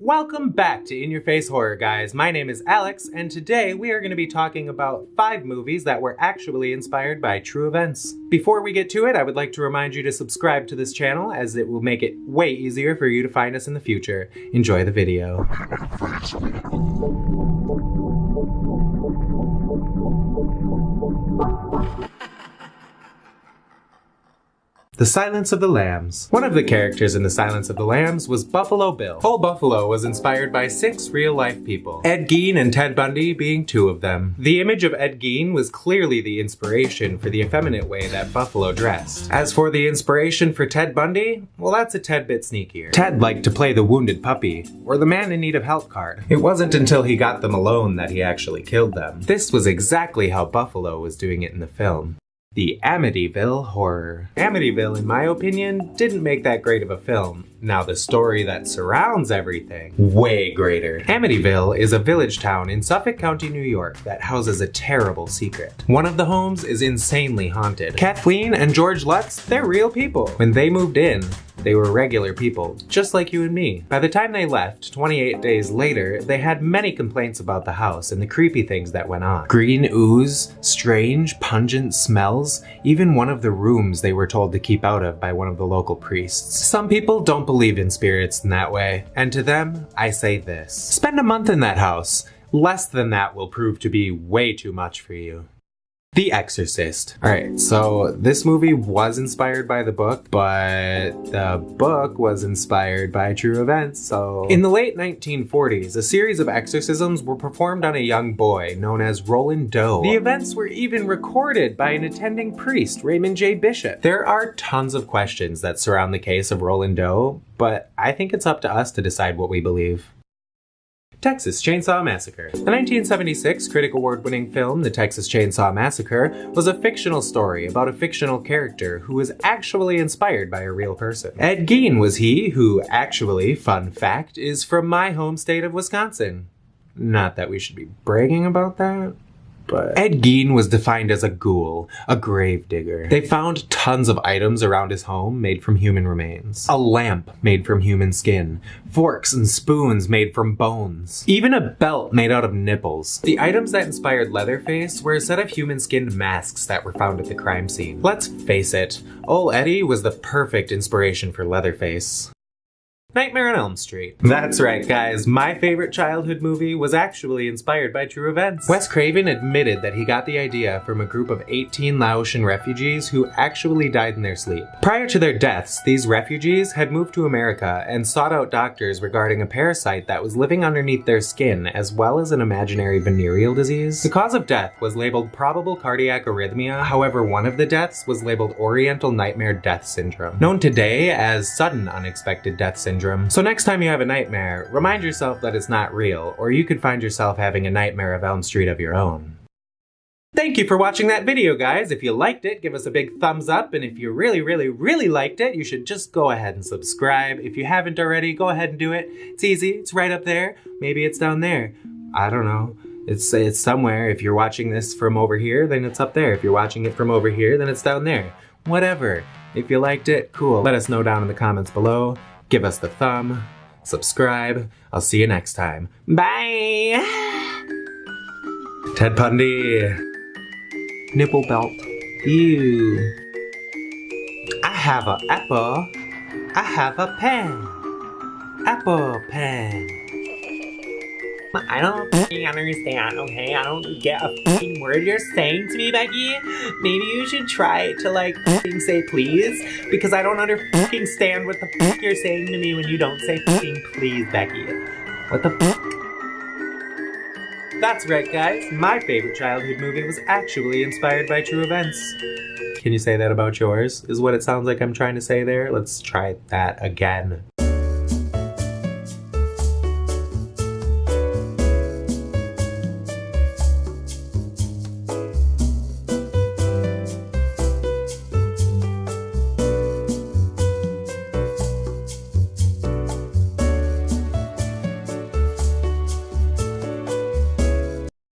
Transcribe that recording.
Welcome back to In Your Face Horror, guys. My name is Alex, and today we are going to be talking about five movies that were actually inspired by true events. Before we get to it, I would like to remind you to subscribe to this channel, as it will make it way easier for you to find us in the future. Enjoy the video. The Silence of the Lambs. One of the characters in The Silence of the Lambs was Buffalo Bill. Old Buffalo was inspired by six real-life people, Ed Gein and Ted Bundy being two of them. The image of Ed Gein was clearly the inspiration for the effeminate way that Buffalo dressed. As for the inspiration for Ted Bundy, well that's a tad bit sneakier. Ted liked to play the wounded puppy, or the man in need of help card. It wasn't until he got them alone that he actually killed them. This was exactly how Buffalo was doing it in the film. The Amityville Horror. Amityville, in my opinion, didn't make that great of a film. Now the story that surrounds everything, way greater. Amityville is a village town in Suffolk County, New York that houses a terrible secret. One of the homes is insanely haunted. Kathleen and George Lutz, they're real people. When they moved in, they were regular people, just like you and me. By the time they left, 28 days later, they had many complaints about the house and the creepy things that went on. Green ooze, strange, pungent smells, even one of the rooms they were told to keep out of by one of the local priests. Some people don't believe in spirits in that way, and to them, I say this. Spend a month in that house. Less than that will prove to be way too much for you. The Exorcist. Alright, so this movie was inspired by the book, but the book was inspired by true events, so... In the late 1940s, a series of exorcisms were performed on a young boy known as Roland Doe. The events were even recorded by an attending priest, Raymond J. Bishop. There are tons of questions that surround the case of Roland Doe, but I think it's up to us to decide what we believe. Texas Chainsaw Massacre. The 1976 Critic Award-winning film The Texas Chainsaw Massacre was a fictional story about a fictional character who was actually inspired by a real person. Ed Gein was he who actually, fun fact, is from my home state of Wisconsin. Not that we should be bragging about that but Ed Gein was defined as a ghoul, a grave digger. They found tons of items around his home made from human remains. A lamp made from human skin, forks and spoons made from bones, even a belt made out of nipples. The items that inspired Leatherface were a set of human-skinned masks that were found at the crime scene. Let's face it, old Eddie was the perfect inspiration for Leatherface. Nightmare on Elm Street. That's right, guys. My favorite childhood movie was actually inspired by true events. Wes Craven admitted that he got the idea from a group of 18 Laotian refugees who actually died in their sleep. Prior to their deaths, these refugees had moved to America and sought out doctors regarding a parasite that was living underneath their skin, as well as an imaginary venereal disease. The cause of death was labeled probable cardiac arrhythmia, however one of the deaths was labeled Oriental Nightmare Death Syndrome, known today as Sudden Unexpected Death Syndrome So next time you have a nightmare, remind yourself that it's not real, or you could find yourself having a nightmare of Elm Street of your own. Thank you for watching that video, guys. If you liked it, give us a big thumbs up, and if you really, really, really liked it, you should just go ahead and subscribe. If you haven't already, go ahead and do it. It's easy. It's right up there. Maybe it's down there. I don't know. It's, it's somewhere. If you're watching this from over here, then it's up there. If you're watching it from over here, then it's down there. Whatever. If you liked it, cool. Let us know down in the comments below give us the thumb, subscribe. I'll see you next time. Bye! Ted Bundy. Nipple belt. Ew. I have a apple. I have a pen. Apple pen. I don't understand, okay? I don't get a word you're saying to me, Becky. Maybe you should try to, like, say please, because I don't understand what the you're saying to me when you don't say please, Becky. What the? That's right, guys. My favorite childhood movie was actually inspired by true events. Can you say that about yours? Is what it sounds like I'm trying to say there? Let's try that again.